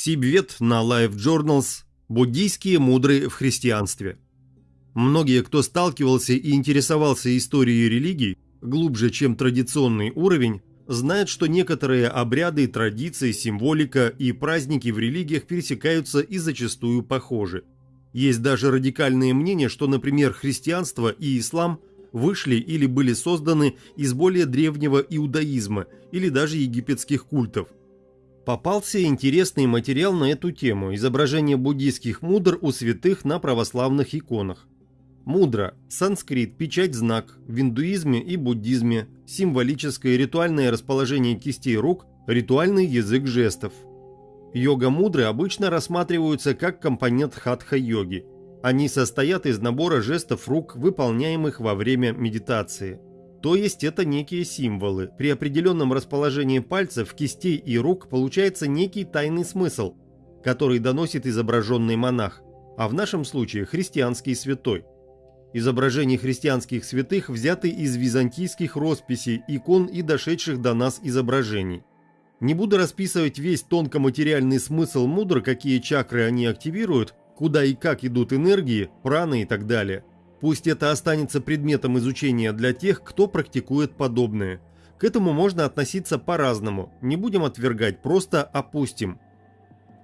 Сибвет на Life Journals «Буддийские мудрые в христианстве». Многие, кто сталкивался и интересовался историей религий, глубже, чем традиционный уровень, знают, что некоторые обряды, традиции, символика и праздники в религиях пересекаются и зачастую похожи. Есть даже радикальные мнения, что, например, христианство и ислам вышли или были созданы из более древнего иудаизма или даже египетских культов, попался интересный материал на эту тему – изображение буддийских мудр у святых на православных иконах. Мудра – санскрит, печать-знак, в индуизме и буддизме, символическое ритуальное расположение кистей рук, ритуальный язык жестов. Йога-мудры обычно рассматриваются как компонент хатха-йоги. Они состоят из набора жестов рук, выполняемых во время медитации – то есть это некие символы. При определенном расположении пальцев, кистей и рук получается некий тайный смысл, который доносит изображенный монах, а в нашем случае христианский святой. Изображения христианских святых взяты из византийских росписей, икон и дошедших до нас изображений. Не буду расписывать весь тонкоматериальный смысл мудр, какие чакры они активируют, куда и как идут энергии, праны и так далее – Пусть это останется предметом изучения для тех, кто практикует подобное. К этому можно относиться по-разному, не будем отвергать, просто опустим.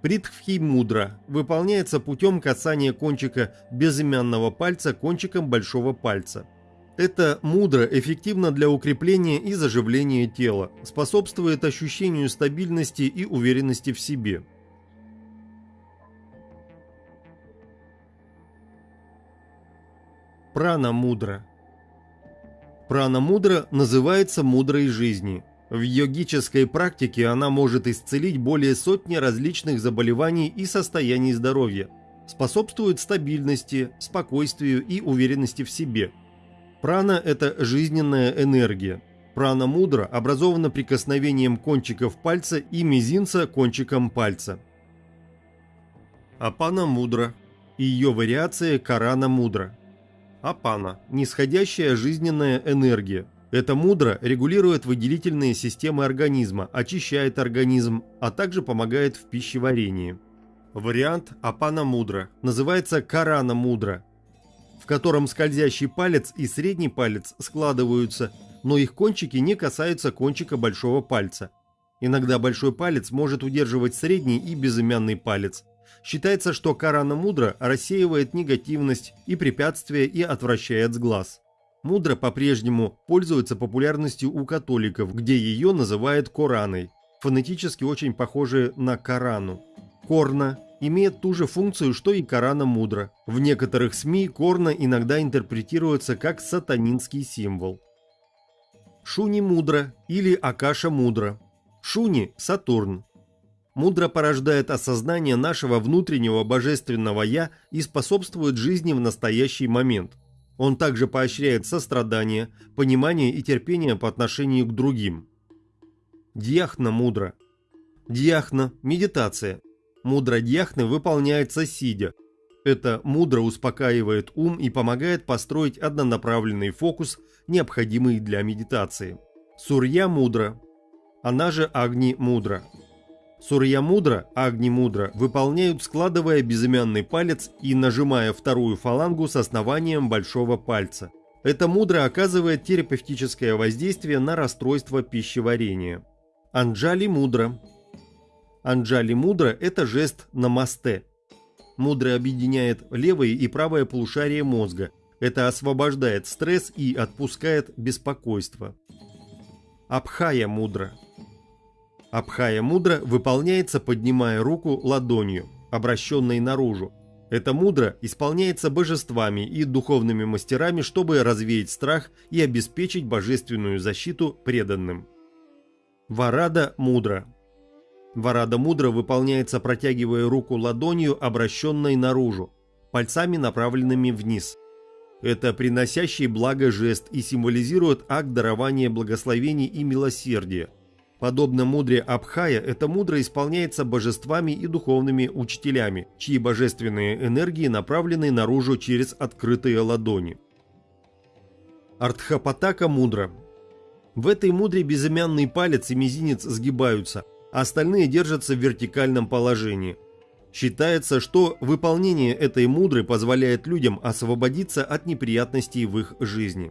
Притхвхи мудра выполняется путем касания кончика безымянного пальца кончиком большого пальца. Это мудра эффективно для укрепления и заживления тела, способствует ощущению стабильности и уверенности в себе. Прана мудра. Прана мудра называется мудрой жизни. В йогической практике она может исцелить более сотни различных заболеваний и состояний здоровья, способствует стабильности, спокойствию и уверенности в себе. Прана – это жизненная энергия. Прана мудра образована прикосновением кончиков пальца и мизинца кончиком пальца. Апана мудра. Ее вариация Карана мудра. Апана – нисходящая жизненная энергия. Это мудро регулирует выделительные системы организма, очищает организм, а также помогает в пищеварении. Вариант Апана мудра называется Карана мудра, в котором скользящий палец и средний палец складываются, но их кончики не касаются кончика большого пальца. Иногда большой палец может удерживать средний и безымянный палец, Считается, что Карана Мудра рассеивает негативность и препятствия и отвращает с глаз. Мудра по-прежнему пользуется популярностью у католиков, где ее называют Кораной, фонетически очень похожие на Корану. Корна имеет ту же функцию, что и Корана Мудра. В некоторых СМИ Корна иногда интерпретируется как сатанинский символ. Шуни Мудра или Акаша Мудра. Шуни – Сатурн, мудро порождает осознание нашего внутреннего божественного «я» и способствует жизни в настоящий момент. Он также поощряет сострадание, понимание и терпение по отношению к другим. Дьяхна мудро. Дьяхна – медитация. Мудра дьяхны выполняется сидя. Это мудро успокаивает ум и помогает построить однонаправленный фокус, необходимый для медитации. Сурья мудро. Она же Агни мудро. Сурья мудро, Агни мудро выполняют, складывая безымянный палец и нажимая вторую фалангу с основанием большого пальца. Это мудро оказывает терапевтическое воздействие на расстройство пищеварения. Анджали мудро. Анджали мудро – это жест намасте. Мудро объединяет левое и правое полушарие мозга. Это освобождает стресс и отпускает беспокойство. Абхая мудро – Абхая мудра выполняется, поднимая руку ладонью, обращенной наружу. Это мудра исполняется божествами и духовными мастерами, чтобы развеять страх и обеспечить божественную защиту преданным. Варада мудра. Варада мудра выполняется, протягивая руку ладонью, обращенной наружу, пальцами направленными вниз. Это приносящий благо жест и символизирует акт дарования благословений и милосердия – Подобно мудре Абхая, эта мудра исполняется божествами и духовными учителями, чьи божественные энергии направлены наружу через открытые ладони. Артхапатака мудра. В этой мудре безымянный палец и мизинец сгибаются, а остальные держатся в вертикальном положении. Считается, что выполнение этой мудры позволяет людям освободиться от неприятностей в их жизни.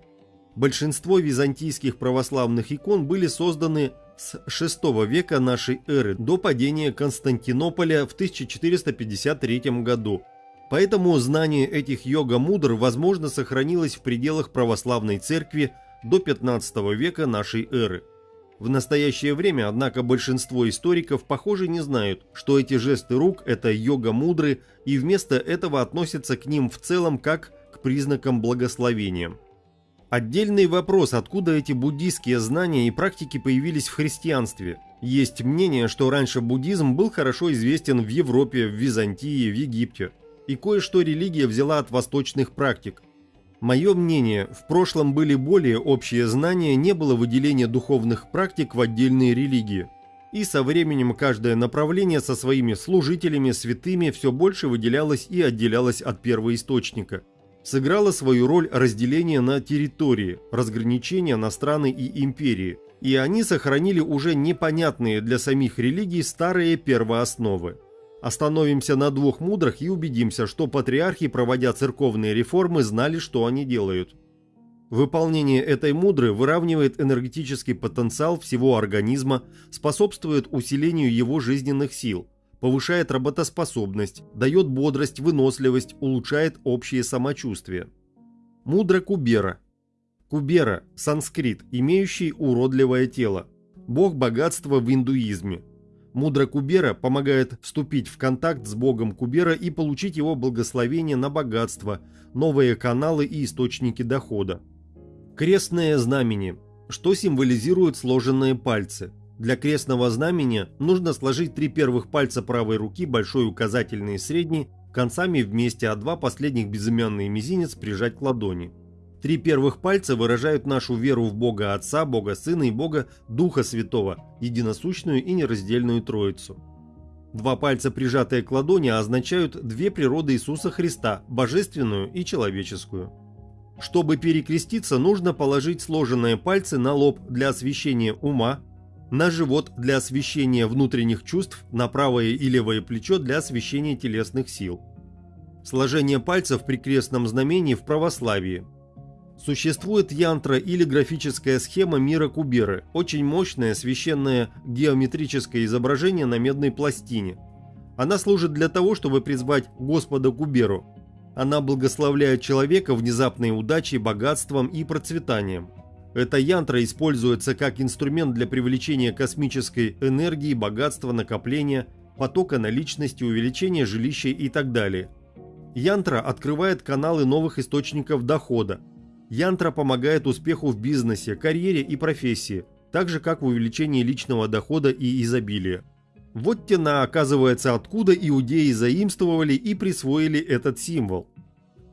Большинство византийских православных икон были созданы с VI века нашей эры до падения Константинополя в 1453 году. Поэтому знание этих йога-мудр, возможно, сохранилось в пределах православной церкви до 15 века нашей эры. В настоящее время, однако, большинство историков, похоже, не знают, что эти жесты рук – это йога-мудры, и вместо этого относятся к ним в целом как к признакам благословения. Отдельный вопрос, откуда эти буддийские знания и практики появились в христианстве. Есть мнение, что раньше буддизм был хорошо известен в Европе, в Византии, в Египте. И кое-что религия взяла от восточных практик – Мое мнение, в прошлом были более общие знания, не было выделения духовных практик в отдельные религии. И со временем каждое направление со своими служителями, святыми все больше выделялось и отделялось от первоисточника. Сыграло свою роль разделение на территории, разграничение на страны и империи. И они сохранили уже непонятные для самих религий старые первоосновы. Остановимся на двух мудрых и убедимся, что патриархи, проводя церковные реформы, знали, что они делают. Выполнение этой мудры выравнивает энергетический потенциал всего организма, способствует усилению его жизненных сил, повышает работоспособность, дает бодрость, выносливость, улучшает общее самочувствие. Мудра Кубера. Кубера – санскрит, имеющий уродливое тело. Бог богатства в индуизме – Мудра Кубера помогает вступить в контакт с богом Кубера и получить его благословение на богатство, новые каналы и источники дохода. Крестное знамение. Что символизируют сложенные пальцы? Для крестного знамения нужно сложить три первых пальца правой руки, большой указательный и средний, концами вместе, а два последних безымянный мизинец прижать к ладони. Три первых пальца выражают нашу веру в Бога Отца, Бога Сына и Бога Духа Святого, единосущную и нераздельную Троицу. Два пальца, прижатые к ладони, означают две природы Иисуса Христа – божественную и человеческую. Чтобы перекреститься, нужно положить сложенные пальцы на лоб для освещения ума, на живот для освещения внутренних чувств, на правое и левое плечо для освещения телесных сил. Сложение пальцев при крестном знамении в православии – Существует янтра или графическая схема мира Куберы, очень мощное священное геометрическое изображение на медной пластине. Она служит для того, чтобы призвать Господа Куберу. Она благословляет человека внезапной удачей, богатством и процветанием. Эта янтра используется как инструмент для привлечения космической энергии, богатства, накопления, потока наличности, увеличения жилища и так далее. Янтра открывает каналы новых источников дохода, Янтра помогает успеху в бизнесе, карьере и профессии, так же как в увеличении личного дохода и изобилия. Вот тена оказывается, откуда иудеи заимствовали и присвоили этот символ.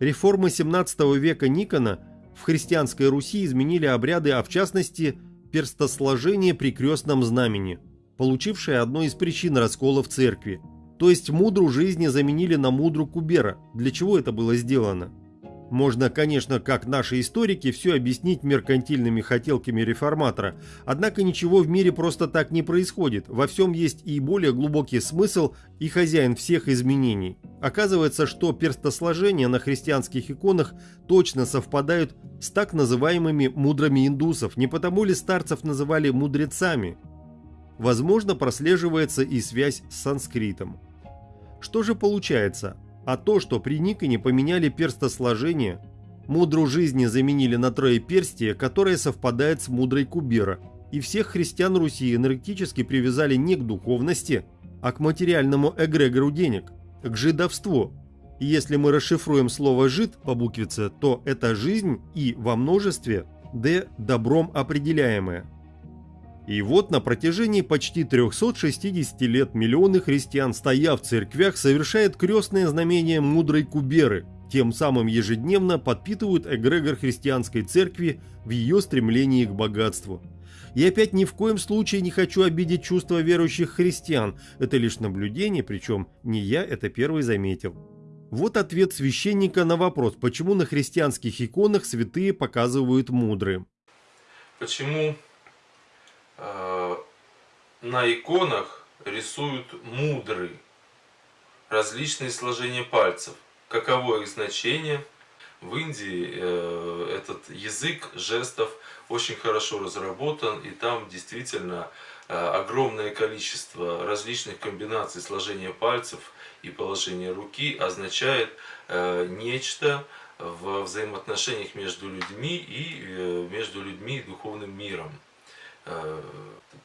Реформы 17 века Никона в христианской Руси изменили обряды, а в частности перстосложение при крестном знамени, получившее одной из причин раскола в церкви. То есть мудру жизни заменили на мудру Кубера. Для чего это было сделано? Можно, конечно, как наши историки, все объяснить меркантильными хотелками реформатора, однако ничего в мире просто так не происходит, во всем есть и более глубокий смысл и хозяин всех изменений. Оказывается, что перстосложения на христианских иконах точно совпадают с так называемыми мудрыми индусов, не потому ли старцев называли мудрецами? Возможно, прослеживается и связь с санскритом. Что же получается? А то, что при Никоне поменяли перстосложение, мудру жизни заменили на троеперстие, которое совпадает с мудрой Кубера, и всех христиан Руси энергетически привязали не к духовности, а к материальному эгрегору денег, к жидовству. И если мы расшифруем слово «жид» по буквице, то это жизнь и во множестве «д» добром определяемое – и вот на протяжении почти 360 лет миллионы христиан, стоя в церквях, совершают крестное знамение мудрой Куберы, тем самым ежедневно подпитывают эгрегор христианской церкви в ее стремлении к богатству. И опять ни в коем случае не хочу обидеть чувства верующих христиан, это лишь наблюдение, причем не я это первый заметил. Вот ответ священника на вопрос, почему на христианских иконах святые показывают мудрые. Почему на иконах рисуют мудры, различные сложения пальцев. Каково их значение? В Индии э, этот язык жестов очень хорошо разработан, и там действительно э, огромное количество различных комбинаций сложения пальцев и положения руки означает э, нечто в взаимоотношениях между людьми и э, между людьми и духовным миром. Э,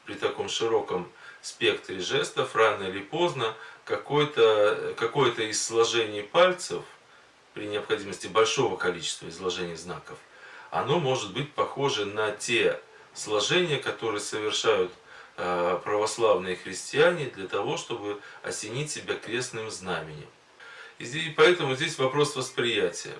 при таком широком спектре жестов рано или поздно какое-то какое, из сложений пальцев, при необходимости большого количества изложений знаков, оно может быть похоже на те сложения, которые совершают э, православные христиане для того, чтобы осенить себя крестным знаменем. И поэтому здесь вопрос восприятия.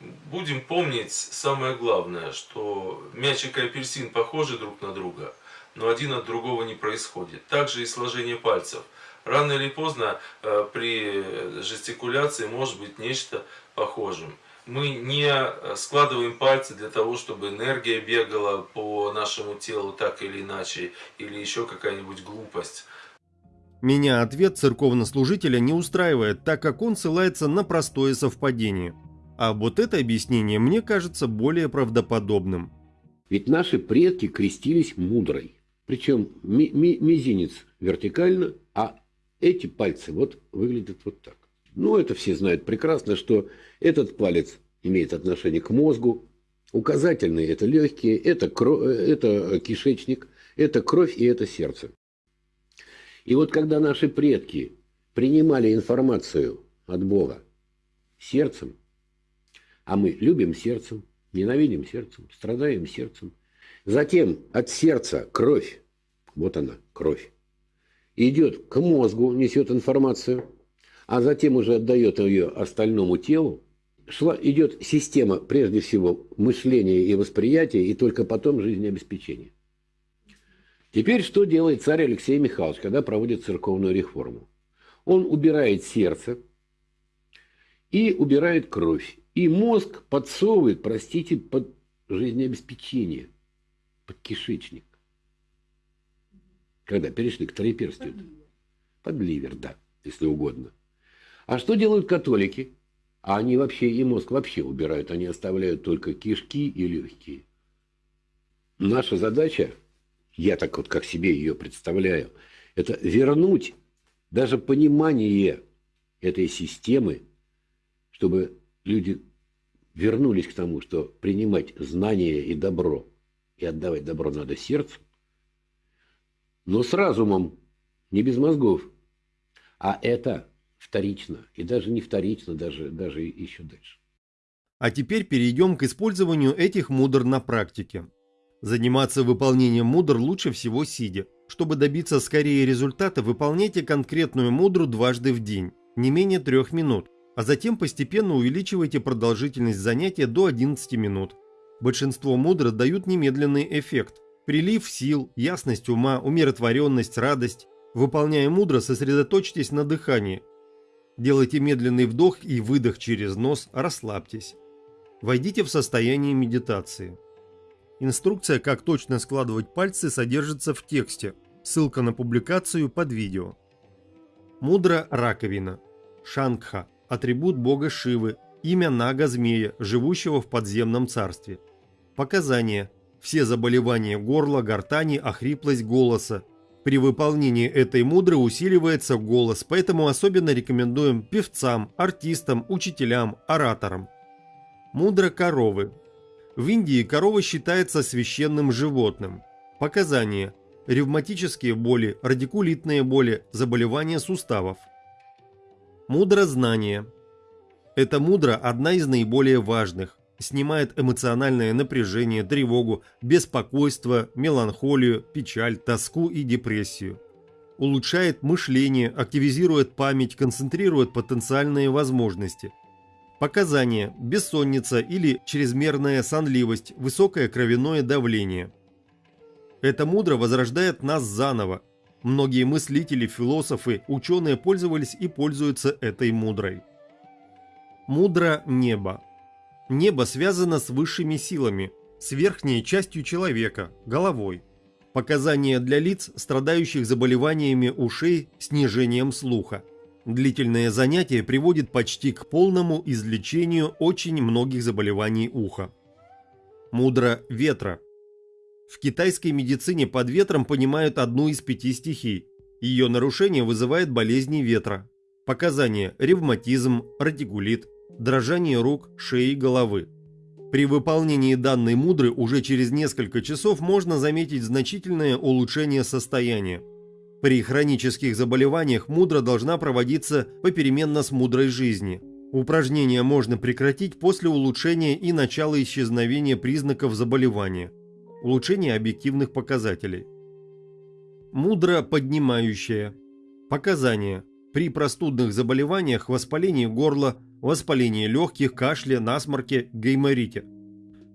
Будем помнить самое главное, что мячик и апельсин похожи друг на друга, но один от другого не происходит. Также и сложение пальцев. Рано или поздно э, при жестикуляции может быть нечто похожим. Мы не складываем пальцы для того, чтобы энергия бегала по нашему телу так или иначе, или еще какая-нибудь глупость. Меня ответ церковнослужителя не устраивает, так как он ссылается на простое совпадение – а вот это объяснение мне кажется более правдоподобным. Ведь наши предки крестились мудрой. Причем ми ми мизинец вертикально, а эти пальцы вот выглядят вот так. Ну, это все знают прекрасно, что этот палец имеет отношение к мозгу, указательные – это легкие, это, кровь, это кишечник, это кровь и это сердце. И вот когда наши предки принимали информацию от Бога сердцем, а мы любим сердцем, ненавидим сердцем, страдаем сердцем. Затем от сердца кровь, вот она, кровь, идет к мозгу, несет информацию, а затем уже отдает ее остальному телу. Шла, идет система, прежде всего, мышления и восприятия, и только потом жизнеобеспечения. Теперь что делает царь Алексей Михайлович, когда проводит церковную реформу? Он убирает сердце и убирает кровь. И мозг подсовывает, простите, под жизнеобеспечение, под кишечник. Когда перешли к троеперстию. Под, под ливер, да, если угодно. А что делают католики? А они вообще и мозг вообще убирают, они оставляют только кишки и легкие. Наша задача, я так вот как себе ее представляю, это вернуть даже понимание этой системы, чтобы люди вернулись к тому, что принимать знания и добро, и отдавать добро надо сердцу, но с разумом, не без мозгов. А это вторично, и даже не вторично, даже, даже еще дальше. А теперь перейдем к использованию этих мудр на практике. Заниматься выполнением мудр лучше всего сидя. Чтобы добиться скорее результата, выполняйте конкретную мудру дважды в день, не менее трех минут а затем постепенно увеличивайте продолжительность занятия до 11 минут. Большинство мудр дают немедленный эффект. Прилив сил, ясность ума, умиротворенность, радость. Выполняя мудро, сосредоточьтесь на дыхании. Делайте медленный вдох и выдох через нос, расслабьтесь. Войдите в состояние медитации. Инструкция, как точно складывать пальцы, содержится в тексте. Ссылка на публикацию под видео. Мудра раковина. Шангха атрибут бога Шивы, имя Нага-змея, живущего в подземном царстве. Показания. Все заболевания горла, гортани, охриплость голоса. При выполнении этой мудры усиливается голос, поэтому особенно рекомендуем певцам, артистам, учителям, ораторам. Мудра коровы. В Индии корова считается священным животным. Показания. Ревматические боли, радикулитные боли, заболевания суставов. Мудрознание. Это мудро одна из наиболее важных. Снимает эмоциональное напряжение, тревогу, беспокойство, меланхолию, печаль, тоску и депрессию. Улучшает мышление, активизирует память, концентрирует потенциальные возможности. Показания – бессонница или чрезмерная сонливость, высокое кровяное давление. Это мудро возрождает нас заново, Многие мыслители, философы, ученые пользовались и пользуются этой мудрой. Мудро небо. Небо связано с высшими силами, с верхней частью человека, головой. Показания для лиц, страдающих заболеваниями ушей, снижением слуха. Длительное занятие приводит почти к полному излечению очень многих заболеваний уха. Мудра ветра. В китайской медицине под ветром понимают одну из пяти стихий. Ее нарушение вызывает болезни ветра. Показания – ревматизм, радикулит, дрожание рук, шеи, головы. При выполнении данной мудры уже через несколько часов можно заметить значительное улучшение состояния. При хронических заболеваниях мудра должна проводиться попеременно с мудрой жизни. Упражнения можно прекратить после улучшения и начала исчезновения признаков заболевания. Улучшение объективных показателей. Мудра поднимающая. Показания. При простудных заболеваниях, воспалении горла, воспалении легких, кашле, насморке, гайморите.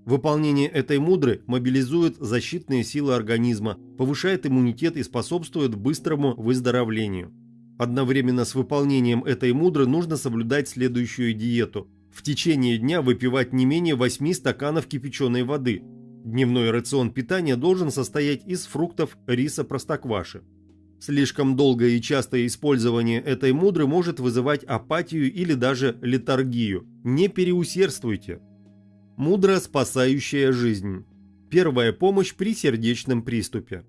Выполнение этой мудры мобилизует защитные силы организма, повышает иммунитет и способствует быстрому выздоровлению. Одновременно с выполнением этой мудры нужно соблюдать следующую диету. В течение дня выпивать не менее 8 стаканов кипяченой воды. Дневной рацион питания должен состоять из фруктов, риса, простокваши. Слишком долгое и частое использование этой мудры может вызывать апатию или даже летаргию. Не переусердствуйте. Мудро спасающая жизнь. Первая помощь при сердечном приступе.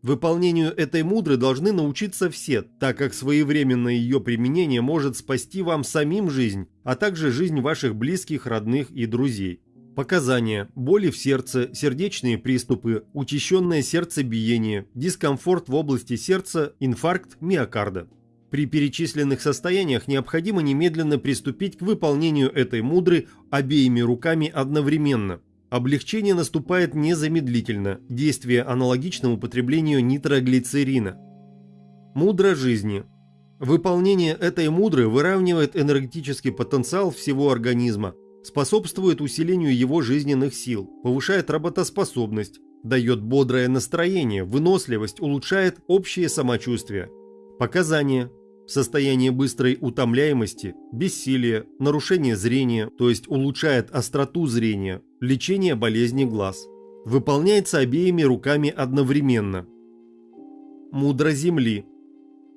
Выполнению этой мудры должны научиться все, так как своевременное ее применение может спасти вам самим жизнь, а также жизнь ваших близких, родных и друзей. Показания – боли в сердце, сердечные приступы, учащенное сердцебиение, дискомфорт в области сердца, инфаркт миокарда. При перечисленных состояниях необходимо немедленно приступить к выполнению этой мудры обеими руками одновременно. Облегчение наступает незамедлительно, действие аналогично употреблению нитроглицерина. Мудра жизни. Выполнение этой мудры выравнивает энергетический потенциал всего организма, способствует усилению его жизненных сил, повышает работоспособность, дает бодрое настроение, выносливость, улучшает общее самочувствие. Показания. Состояние быстрой утомляемости, бессилие, нарушение зрения, то есть улучшает остроту зрения, лечение болезни глаз. Выполняется обеими руками одновременно. Мудра Земли.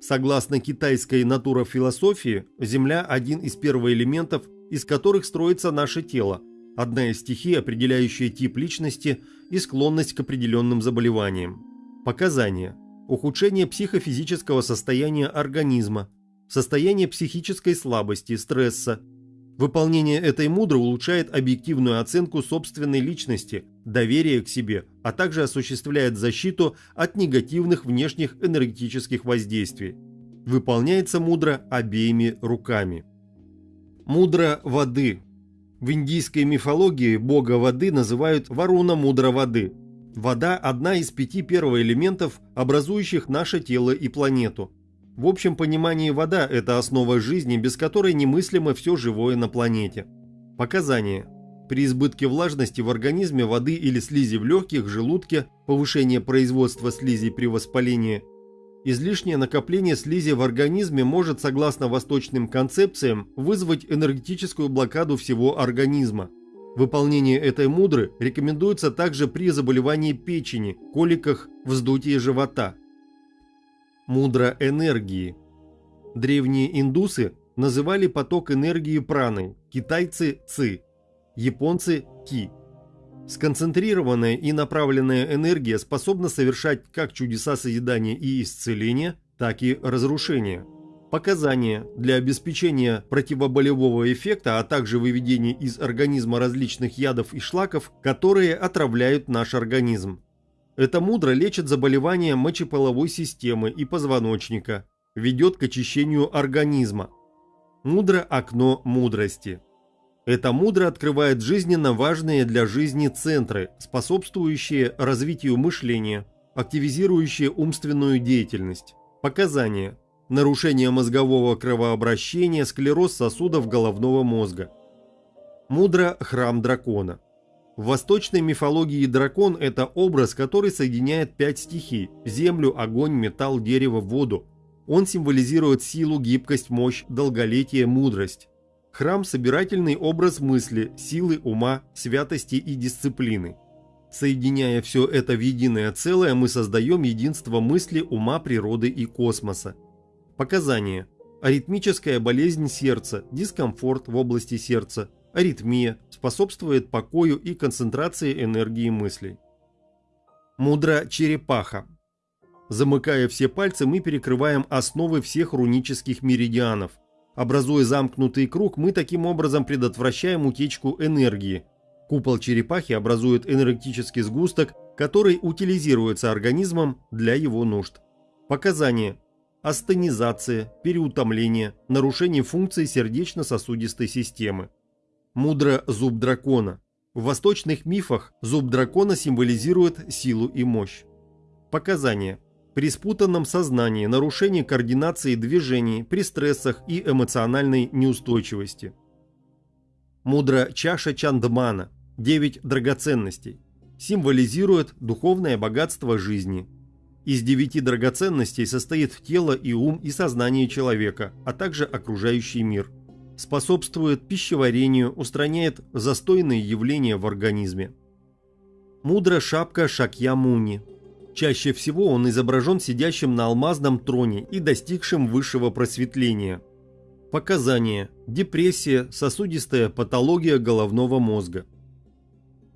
Согласно китайской натурофилософии, Земля – один из первоэлементов из которых строится наше тело, одна из стихий, определяющая тип личности и склонность к определенным заболеваниям. Показания. Ухудшение психофизического состояния организма, состояние психической слабости, стресса. Выполнение этой мудры улучшает объективную оценку собственной личности, доверие к себе, а также осуществляет защиту от негативных внешних энергетических воздействий. Выполняется мудро обеими руками. Мудра воды. В индийской мифологии бога воды называют Варуна мудра воды. Вода – одна из пяти первоэлементов, образующих наше тело и планету. В общем понимании вода – это основа жизни, без которой немыслимо все живое на планете. Показания. При избытке влажности в организме воды или слизи в легких, желудке, повышение производства слизи при воспалении Излишнее накопление слизи в организме может, согласно восточным концепциям, вызвать энергетическую блокаду всего организма. Выполнение этой мудры рекомендуется также при заболевании печени, коликах, вздутии живота. Мудра энергии. Древние индусы называли поток энергии праной, китайцы – ци, японцы – ки. Сконцентрированная и направленная энергия способна совершать как чудеса созидания и исцеления, так и разрушения. Показания для обеспечения противоболевого эффекта, а также выведения из организма различных ядов и шлаков, которые отравляют наш организм. Это мудро лечит заболевания мочеполовой системы и позвоночника, ведет к очищению организма. Мудро окно мудрости. Это мудро открывает жизненно важные для жизни центры, способствующие развитию мышления, активизирующие умственную деятельность. Показания. Нарушение мозгового кровообращения, склероз сосудов головного мозга. Мудро – храм дракона. В восточной мифологии дракон – это образ, который соединяет пять стихий – землю, огонь, металл, дерево, воду. Он символизирует силу, гибкость, мощь, долголетие, мудрость. Храм – собирательный образ мысли, силы ума, святости и дисциплины. Соединяя все это в единое целое, мы создаем единство мысли, ума, природы и космоса. Показания. Аритмическая болезнь сердца, дискомфорт в области сердца, аритмия способствует покою и концентрации энергии мыслей. Мудра черепаха. Замыкая все пальцы, мы перекрываем основы всех рунических меридианов. Образуя замкнутый круг, мы таким образом предотвращаем утечку энергии. Купол черепахи образует энергетический сгусток, который утилизируется организмом для его нужд. Показания. Астенизация, переутомление, нарушение функций сердечно-сосудистой системы. Мудра зуб дракона. В восточных мифах зуб дракона символизирует силу и мощь. Показания. При спутанном сознании, нарушении координации движений, при стрессах и эмоциональной неустойчивости. Мудра чаша Чандмана. Девять драгоценностей. Символизирует духовное богатство жизни. Из девяти драгоценностей состоит тело и ум и сознание человека, а также окружающий мир – способствует пищеварению, устраняет застойные явления в организме. Мудра шапка Шакьямуни. Чаще всего он изображен сидящим на алмазном троне и достигшим высшего просветления. Показания. Депрессия, сосудистая патология головного мозга.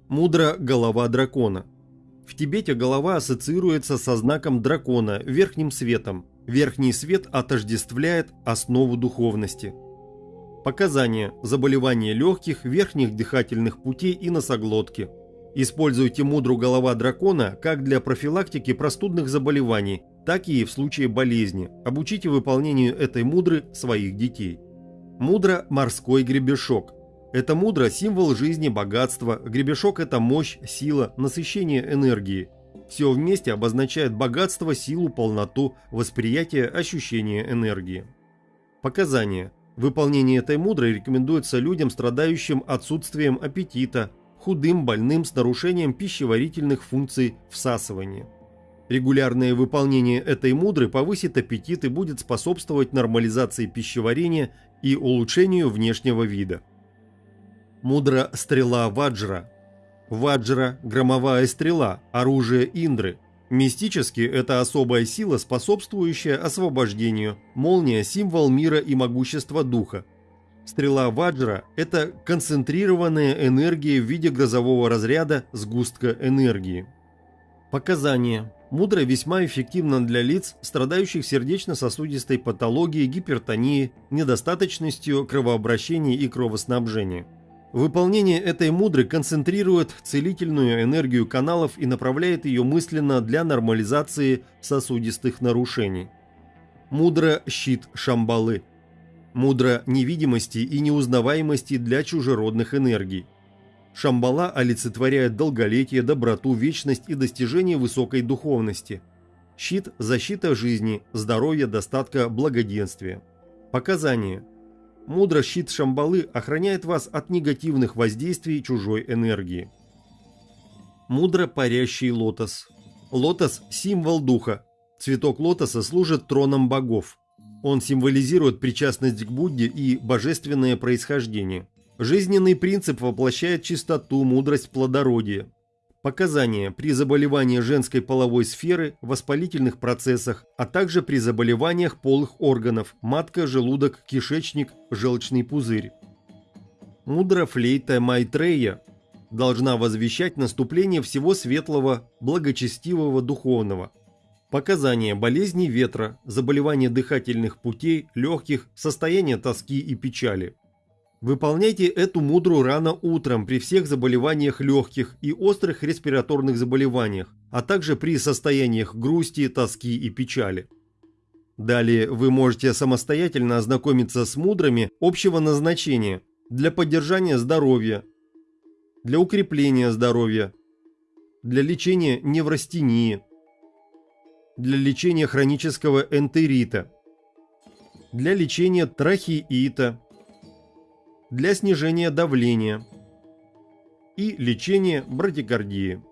Мудра голова дракона. В Тибете голова ассоциируется со знаком дракона, верхним светом. Верхний свет отождествляет основу духовности. Показания. Заболевания легких, верхних дыхательных путей и носоглотки. Используйте мудру голова дракона как для профилактики простудных заболеваний, так и в случае болезни. Обучите выполнению этой мудры своих детей. Мудра – морской гребешок. Это мудра – символ жизни, богатства. Гребешок – это мощь, сила, насыщение энергии. Все вместе обозначает богатство, силу, полноту, восприятие, ощущение энергии. Показания. Выполнение этой мудрой рекомендуется людям, страдающим отсутствием аппетита, худым, больным с нарушением пищеварительных функций всасывания. Регулярное выполнение этой мудры повысит аппетит и будет способствовать нормализации пищеварения и улучшению внешнего вида. Мудра стрела Ваджра. Ваджра – громовая стрела, оружие Индры, Мистически это особая сила, способствующая освобождению, молния – символ мира и могущества духа. Стрела Ваджра – это концентрированная энергия в виде грозового разряда сгустка энергии. Показания. Мудра весьма эффективна для лиц, страдающих сердечно-сосудистой патологией, гипертонией, недостаточностью кровообращения и кровоснабжения. Выполнение этой мудры концентрирует целительную энергию каналов и направляет ее мысленно для нормализации сосудистых нарушений. Мудра – щит Шамбалы. Мудра невидимости и неузнаваемости для чужеродных энергий. Шамбала олицетворяет долголетие, доброту, вечность и достижение высокой духовности. Щит – защита жизни, здоровья, достатка, благоденствия. Показания – Мудро щит Шамбалы охраняет вас от негативных воздействий чужой энергии. Мудро парящий лотос. Лотос – символ духа. Цветок лотоса служит троном богов. Он символизирует причастность к Будде и божественное происхождение. Жизненный принцип воплощает чистоту, мудрость, плодородие. Показания при заболевании женской половой сферы, воспалительных процессах, а также при заболеваниях полых органов – матка, желудок, кишечник, желчный пузырь. Мудра флейта Майтрея должна возвещать наступление всего светлого, благочестивого, духовного. Показания болезни ветра, заболевания дыхательных путей, легких, состояние тоски и печали – Выполняйте эту мудру рано утром при всех заболеваниях легких и острых респираторных заболеваниях, а также при состояниях грусти, тоски и печали. Далее вы можете самостоятельно ознакомиться с мудрами общего назначения для поддержания здоровья, для укрепления здоровья, для лечения неврастении, для лечения хронического энтерита, для лечения трахеита, для снижения давления и лечения брадикардии.